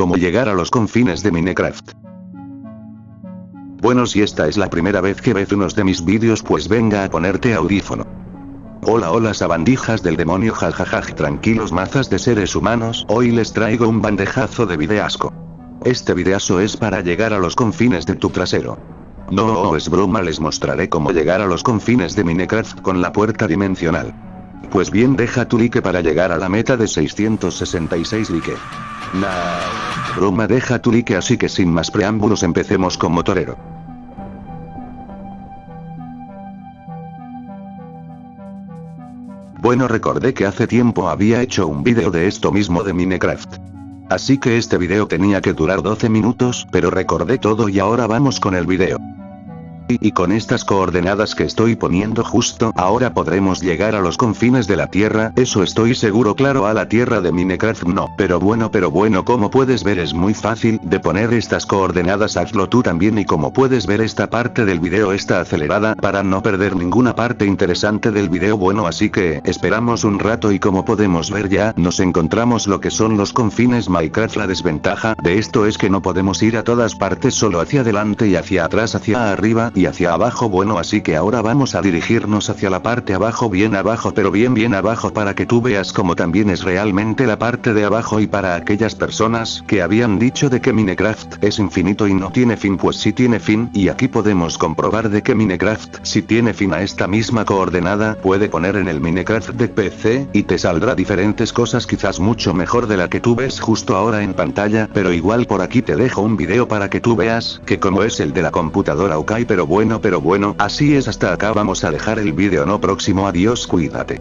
Cómo llegar a los confines de Minecraft. Bueno si esta es la primera vez que ves unos de mis vídeos pues venga a ponerte audífono. Hola hola sabandijas del demonio jajajaj tranquilos mazas de seres humanos hoy les traigo un bandejazo de videasco. Este videazo es para llegar a los confines de tu trasero. No es broma les mostraré cómo llegar a los confines de Minecraft con la puerta dimensional. Pues bien deja tu like para llegar a la meta de 666 like. Nah. Broma deja tu like así que sin más preámbulos empecemos con motorero. Bueno recordé que hace tiempo había hecho un vídeo de esto mismo de Minecraft. Así que este vídeo tenía que durar 12 minutos, pero recordé todo y ahora vamos con el vídeo. Y con estas coordenadas que estoy poniendo justo ahora podremos llegar a los confines de la Tierra, eso estoy seguro claro a la Tierra de Minecraft no, pero bueno pero bueno como puedes ver es muy fácil de poner estas coordenadas hazlo tú también y como puedes ver esta parte del video está acelerada para no perder ninguna parte interesante del video bueno así que esperamos un rato y como podemos ver ya nos encontramos lo que son los confines Minecraft la desventaja de esto es que no podemos ir a todas partes solo hacia adelante y hacia atrás hacia arriba hacia abajo bueno así que ahora vamos a dirigirnos hacia la parte abajo bien abajo pero bien bien abajo para que tú veas como también es realmente la parte de abajo y para aquellas personas que habían dicho de que Minecraft es infinito y no tiene fin pues sí tiene fin y aquí podemos comprobar de que Minecraft si tiene fin a esta misma coordenada puede poner en el Minecraft de PC y te saldrá diferentes cosas quizás mucho mejor de la que tú ves justo ahora en pantalla pero igual por aquí te dejo un video para que tú veas que como es el de la computadora ok pero bueno pero bueno, así es hasta acá vamos a dejar el vídeo no próximo adiós cuídate.